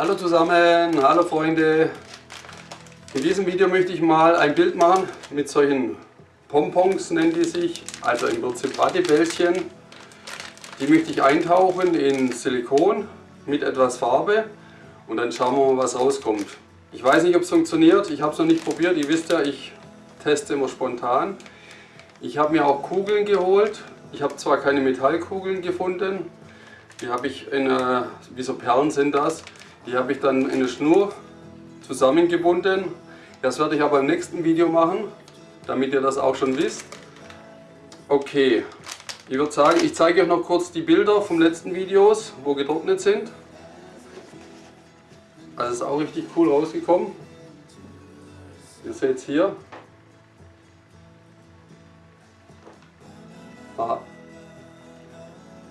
Hallo zusammen, hallo Freunde. In diesem Video möchte ich mal ein Bild machen mit solchen Pompons, nennen die sich, also im Prinzip Wattebällchen. Die möchte ich eintauchen in Silikon mit etwas Farbe und dann schauen wir mal, was rauskommt. Ich weiß nicht, ob es funktioniert, ich habe es noch nicht probiert, ihr wisst ja, ich teste immer spontan. Ich habe mir auch Kugeln geholt, ich habe zwar keine Metallkugeln gefunden, die habe ich in, äh, wie so Perlen sind das, die habe ich dann in eine Schnur zusammengebunden. Das werde ich aber im nächsten Video machen, damit ihr das auch schon wisst. Okay, ich würde sagen, ich zeige euch noch kurz die Bilder vom letzten Videos, wo getrocknet sind. Das ist auch richtig cool rausgekommen. Ihr seht es hier. Aha.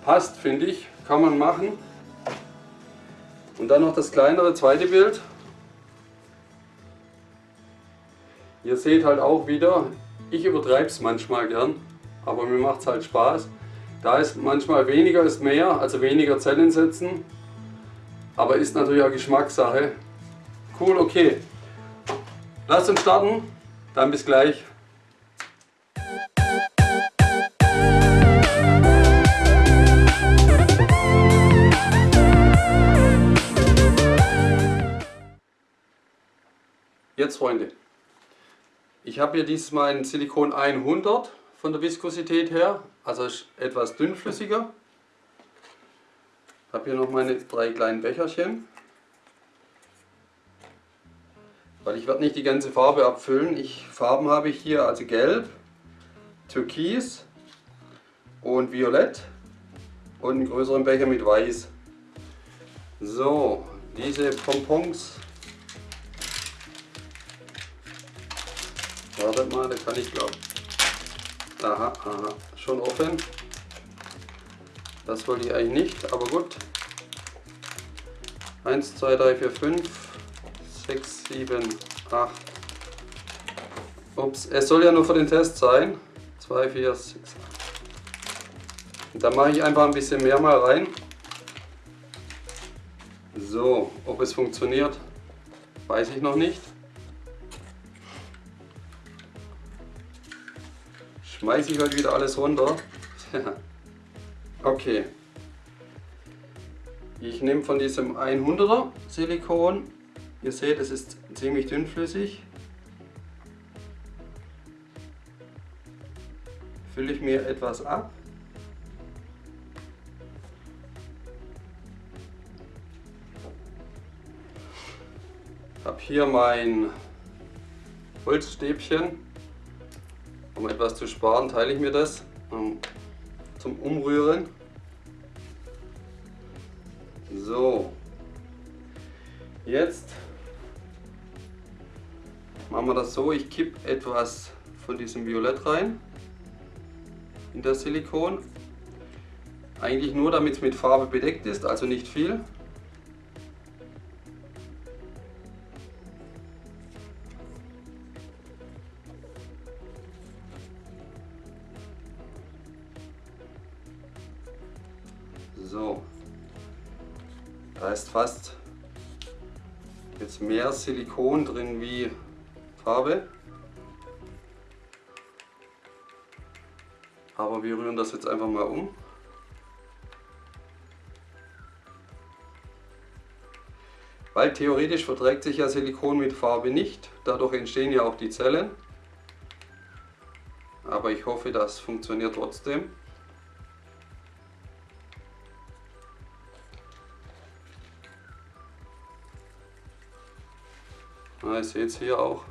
Passt, finde ich. Kann man machen. Und dann noch das kleinere zweite Bild. Ihr seht halt auch wieder, ich übertreibe es manchmal gern, aber mir macht es halt Spaß. Da ist manchmal weniger ist mehr, also weniger Zellen setzen, aber ist natürlich auch Geschmackssache. Cool, okay. Lasst uns starten, dann bis gleich. Jetzt Freunde, ich habe hier diesmal ein Silikon 100 von der Viskosität her, also etwas dünnflüssiger. Ich habe hier noch meine drei kleinen Becherchen. Weil ich werde nicht die ganze Farbe abfüllen. Ich, Farben habe ich hier also gelb, türkis und violett und einen größeren Becher mit weiß. So, diese Pompons Wartet mal, da kann ich glaube. Aha, aha, schon offen. Das wollte ich eigentlich nicht, aber gut. 1, 2, 3, 4, 5, 6, 7, 8. Ups, es soll ja nur für den Test sein. 2, 4, 6, 8. Und da mache ich einfach ein bisschen mehr mal rein. So, ob es funktioniert, weiß ich noch nicht. Schmeiße ich heute wieder alles runter. okay. Ich nehme von diesem 100er Silikon. Ihr seht, es ist ziemlich dünnflüssig. Fülle ich mir etwas ab. Habe hier mein Holzstäbchen um etwas zu sparen, teile ich mir das um, zum Umrühren. So, jetzt machen wir das so, ich kippe etwas von diesem Violett rein in das Silikon. Eigentlich nur damit es mit Farbe bedeckt ist, also nicht viel. So, da ist fast jetzt mehr Silikon drin wie Farbe. Aber wir rühren das jetzt einfach mal um. Weil theoretisch verträgt sich ja Silikon mit Farbe nicht, dadurch entstehen ja auch die Zellen. Aber ich hoffe, das funktioniert trotzdem. Ja, ihr seht es hier auch,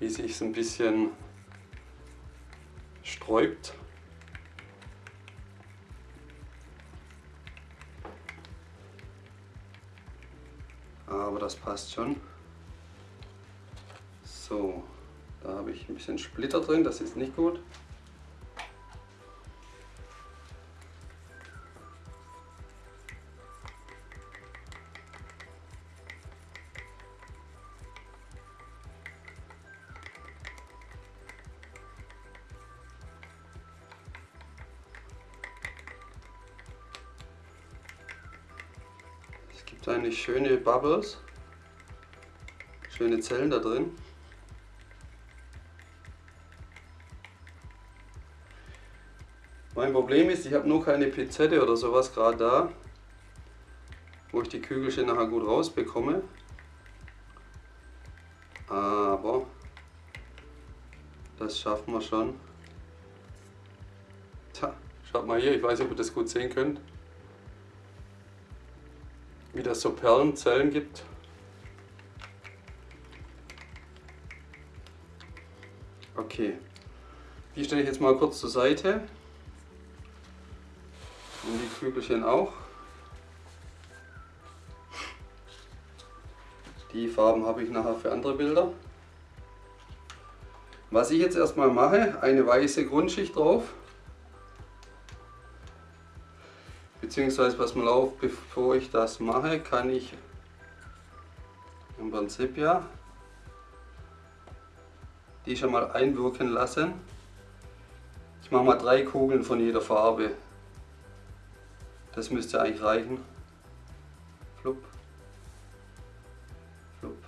wie sich es ein bisschen sträubt. Aber das passt schon. So, da habe ich ein bisschen Splitter drin, das ist nicht gut. Gibt schöne Bubbles, schöne Zellen da drin. Mein Problem ist, ich habe nur keine Pizette oder sowas gerade da, wo ich die Kügelchen nachher gut rausbekomme. Aber das schaffen wir schon. Tja, schaut mal hier, ich weiß nicht, ob ihr das gut sehen könnt. Das so Perlenzellen gibt. Okay, die stelle ich jetzt mal kurz zur Seite. Und die Kügelchen auch. Die Farben habe ich nachher für andere Bilder. Was ich jetzt erstmal mache, eine weiße Grundschicht drauf. Beziehungsweise was man auf, bevor ich das mache, kann ich im Prinzip ja die schon mal einwirken lassen. Ich mache mal drei Kugeln von jeder Farbe. Das müsste eigentlich reichen. Flupp. Flupp.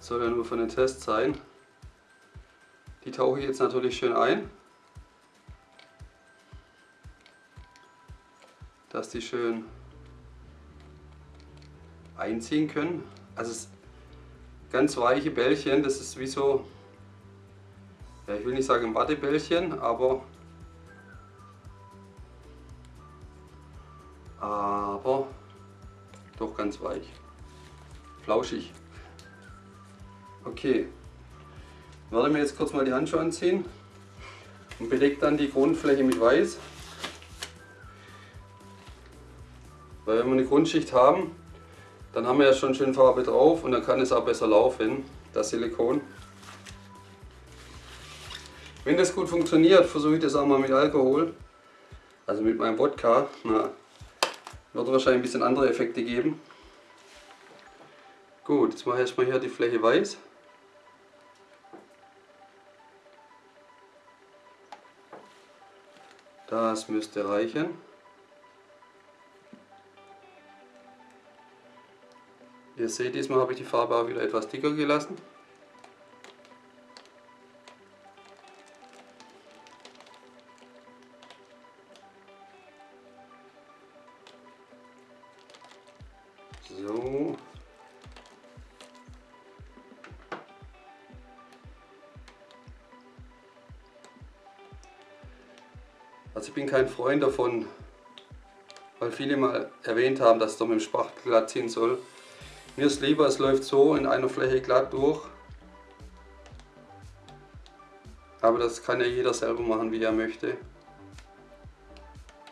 Soll ja nur für den Test sein. Die tauche ich jetzt natürlich schön ein. Dass die schön einziehen können. Also ganz weiche Bällchen, das ist wie so, ja, ich will nicht sagen Wattebällchen, aber aber doch ganz weich. Flauschig. Okay, werde mir jetzt kurz mal die Handschuhe anziehen und belegt dann die Grundfläche mit Weiß. Weil wenn wir eine Grundschicht haben, dann haben wir ja schon schön Farbe drauf und dann kann es auch besser laufen, das Silikon. Wenn das gut funktioniert, versuche ich das auch mal mit Alkohol, also mit meinem Wodka. Na, wird wahrscheinlich ein bisschen andere Effekte geben. Gut, jetzt mache ich erstmal hier die Fläche weiß. Das müsste reichen. Ihr seht, diesmal habe ich die Farbe auch wieder etwas dicker gelassen. So. Also ich bin kein Freund davon, weil viele mal erwähnt haben, dass es doch mit dem Spachtel glatt ziehen soll. Mir ist lieber, es läuft so in einer Fläche glatt durch. Aber das kann ja jeder selber machen, wie er möchte.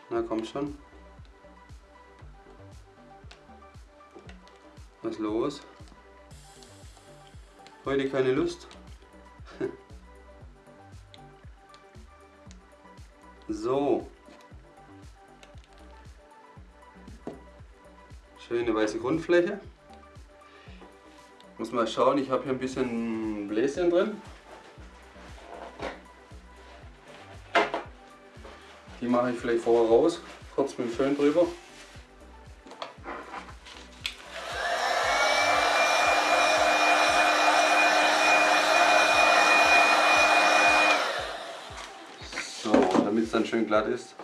Na komm schon. Was ist los? Heute keine Lust? so. Schöne weiße Grundfläche. Muss mal schauen, ich habe hier ein bisschen Bläschen drin. Die mache ich vielleicht vorher raus, kurz mit dem Föhn drüber. So, damit es dann schön glatt ist.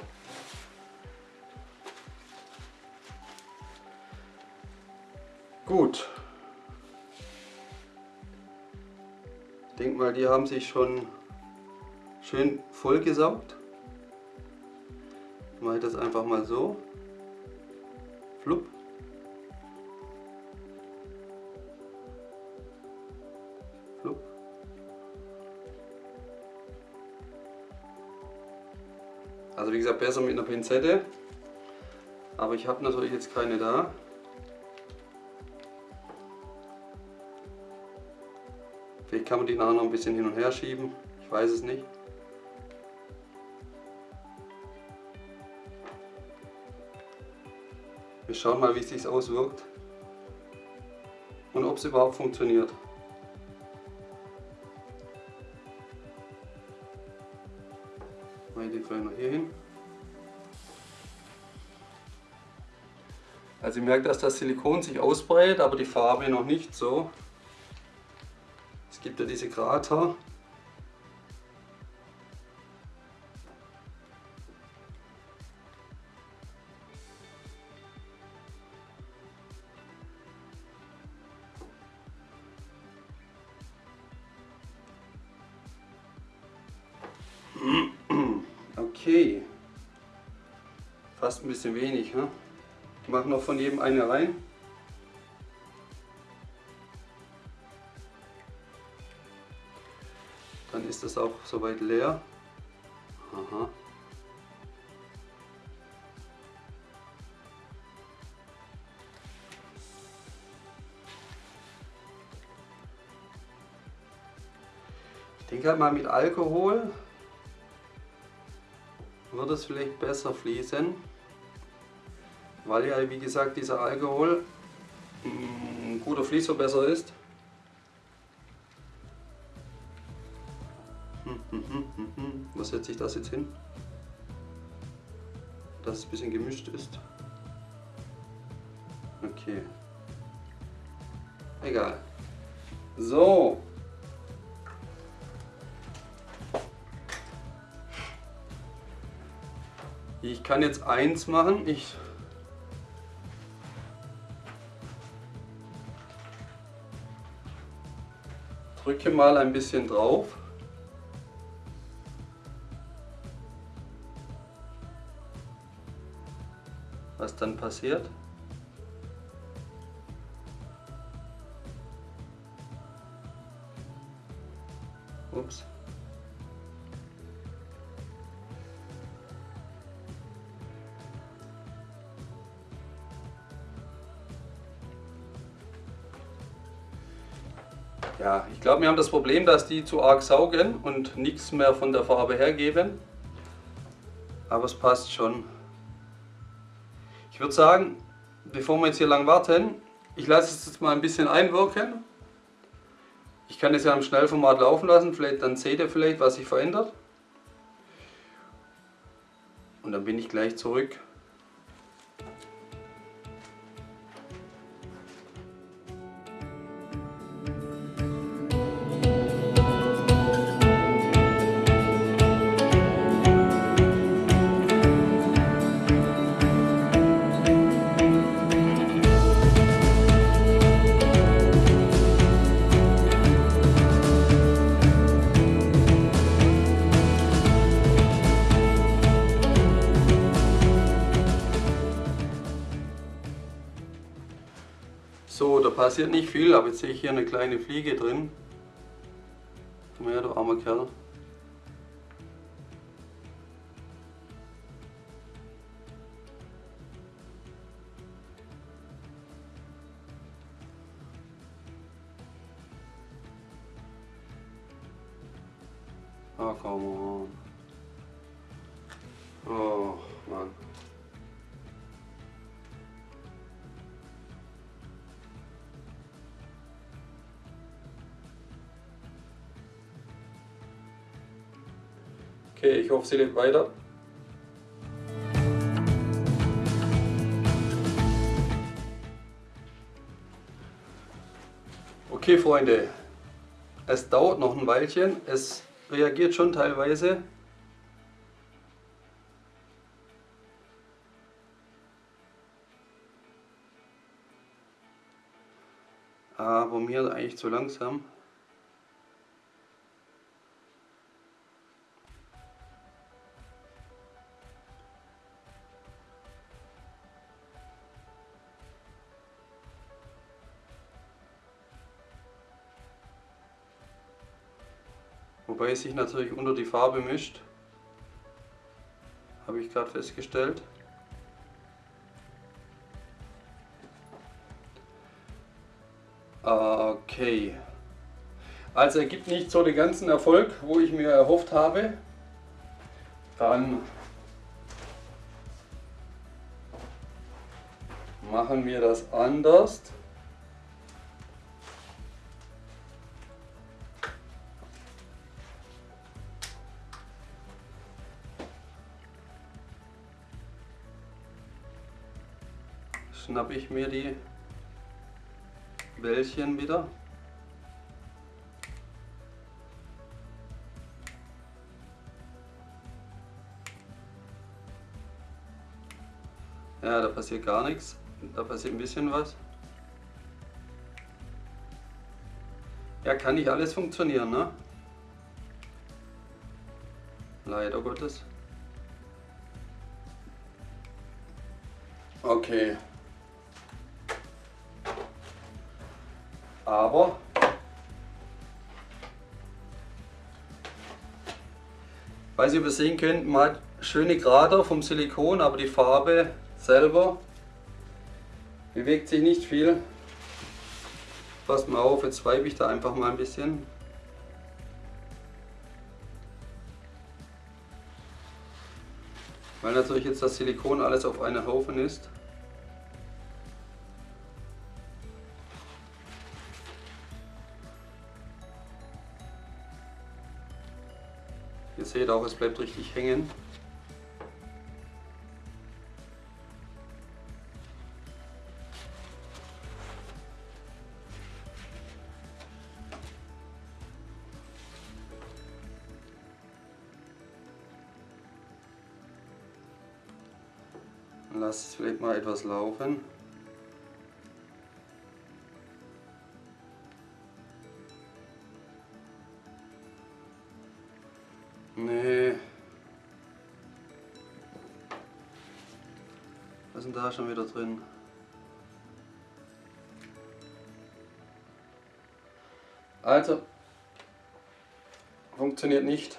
Mal, die haben sich schon schön vollgesaugt. Mache ich das einfach mal so. Flupp. Flupp. Also wie gesagt, besser mit einer Pinzette. Aber ich habe natürlich jetzt keine da. Kann man die nachher noch ein bisschen hin und her schieben. Ich weiß es nicht. Wir schauen mal, wie es sich auswirkt und ob es überhaupt funktioniert. Ich den noch hier hin. Also ich merke, dass das Silikon sich ausbreitet, aber die Farbe noch nicht so. Gibt ja diese Krater. Okay. Fast ein bisschen wenig. Ne? Ich mache noch von jedem eine rein. Dann ist das auch soweit leer. Aha. Ich denke halt mal mit Alkohol wird es vielleicht besser fließen, weil ja wie gesagt dieser Alkohol ein guter Fließverbesser ist. Das jetzt hin? Dass es ein bisschen gemischt ist. Okay. Egal. So, Ich kann jetzt eins machen. Ich drücke mal ein bisschen drauf. Dann passiert? Ups. Ja, ich glaube, wir haben das Problem, dass die zu arg saugen und nichts mehr von der Farbe hergeben. Aber es passt schon. Ich würde sagen, bevor wir jetzt hier lang warten, ich lasse es jetzt mal ein bisschen einwirken. Ich kann es ja im Schnellformat laufen lassen, vielleicht dann seht ihr vielleicht, was sich verändert. Und dann bin ich gleich zurück. Passiert nicht viel, aber jetzt sehe ich hier eine kleine Fliege drin. Komm her, du armer Kerl. Ah, come on. Oh, Mann. Okay, ich hoffe, sie lebt weiter. Okay, Freunde, es dauert noch ein Weilchen. Es reagiert schon teilweise. Aber mir eigentlich zu langsam. Wobei es sich natürlich unter die Farbe mischt. Habe ich gerade festgestellt. Okay. Also er gibt nicht so den ganzen Erfolg, wo ich mir erhofft habe. Dann machen wir das anders. Schnappe ich mir die Bällchen wieder. Ja, da passiert gar nichts. Da passiert ein bisschen was. Ja, kann nicht alles funktionieren, ne? Leider Gottes. Okay. Aber weiß ich, ob ihr sehen könnt, man hat schöne Krater vom Silikon, aber die Farbe selber bewegt sich nicht viel. Passt mal auf, jetzt weibe ich da einfach mal ein bisschen. Weil natürlich jetzt das Silikon alles auf einen Haufen ist. Seht auch, es bleibt richtig hängen. Lass es vielleicht mal etwas laufen. Ist denn da schon wieder drin? Also, funktioniert nicht.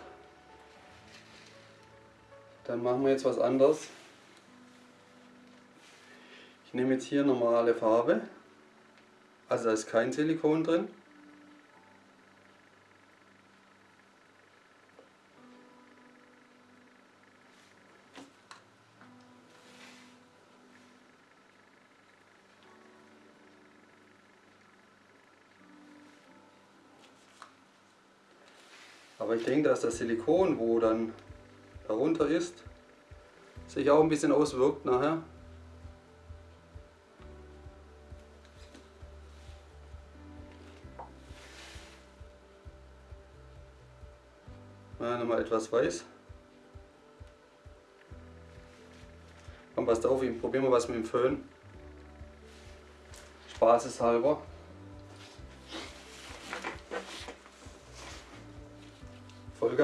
Dann machen wir jetzt was anderes. Ich nehme jetzt hier normale Farbe, also da ist kein Silikon drin. Aber ich denke, dass das Silikon, wo dann darunter ist, sich auch ein bisschen auswirkt nachher. Ja, nochmal etwas weiß. Komm, passt auf, ich probiere mal was mit dem Föhn. Spaßeshalber.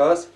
because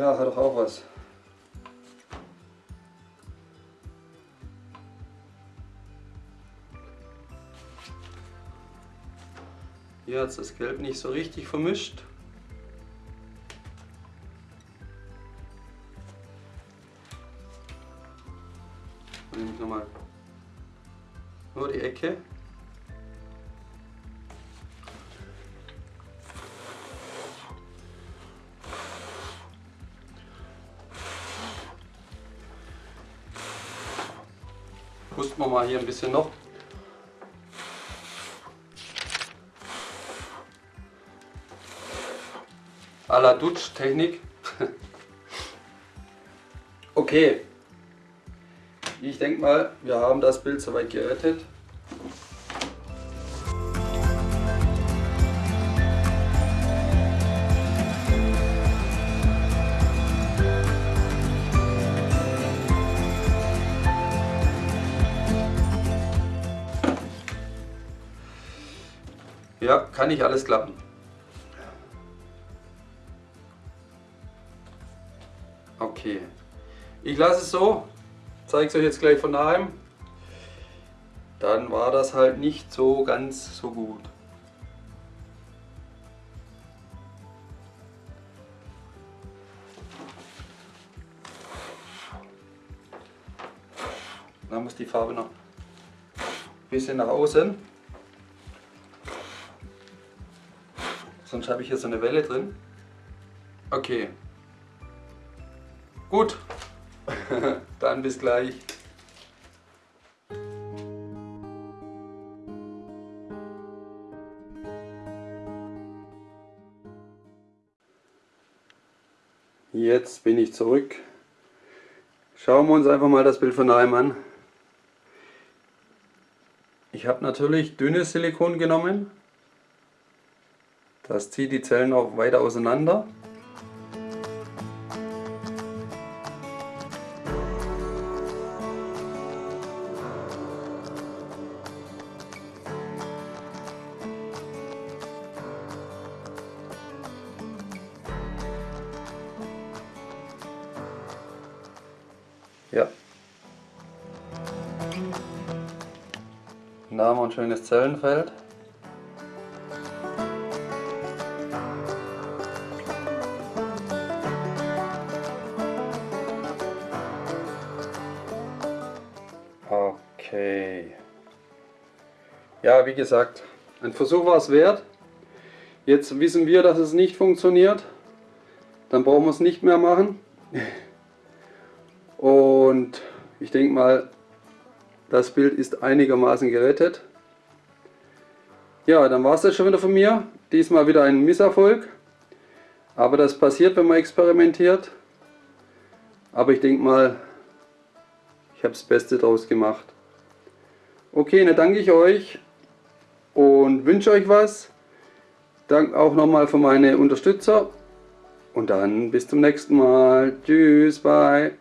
Ja, hat doch auch was. Hier hat das Gelb nicht so richtig vermischt. Nehme ich nochmal nur die Ecke. Wir mal hier ein bisschen noch. A la Dutsch-Technik. okay. Ich denke mal, wir haben das Bild soweit gerettet. Ja, kann nicht alles klappen. Okay. Ich lasse es so. zeige es euch jetzt gleich von daheim, dann war das halt nicht so ganz so gut. Dann muss die Farbe noch ein bisschen nach außen. Sonst habe ich hier so eine Welle drin. Okay. Gut. Dann bis gleich. Jetzt bin ich zurück. Schauen wir uns einfach mal das Bild von daheim an. Ich habe natürlich dünnes Silikon genommen. Das zieht die Zellen auch weiter auseinander. Ja. Da haben wir ein schönes Zellenfeld. Ja, wie gesagt, ein Versuch war es wert. Jetzt wissen wir, dass es nicht funktioniert. Dann brauchen wir es nicht mehr machen. Und ich denke mal, das Bild ist einigermaßen gerettet. Ja, dann war es das schon wieder von mir. Diesmal wieder ein Misserfolg. Aber das passiert, wenn man experimentiert. Aber ich denke mal, ich habe das Beste draus gemacht. Okay, dann danke ich euch und wünsche euch was. Danke auch nochmal für meine Unterstützer. Und dann bis zum nächsten Mal. Tschüss, bye.